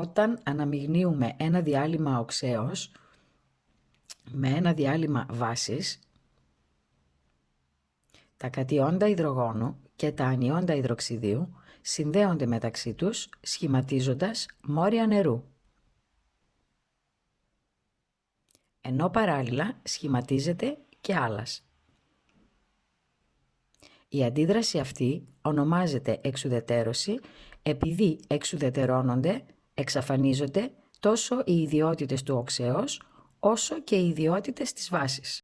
Όταν αναμειγνύουμε ένα διάλειμμα οξέως με ένα διάλειμμα βάσης, τα κατιόντα υδρογόνου και τα ανιόντα υδροξιδίου συνδέονται μεταξύ τους σχηματίζοντας μόρια νερού. Ενώ παράλληλα σχηματίζεται και άλλας. Η αντίδραση αυτή ονομάζεται εξουδετερώση επειδή εξουδετερώνονται, εξαφανίζονται τόσο οι ιδιότητες του οξέως όσο και οι ιδιότητες της βάσης.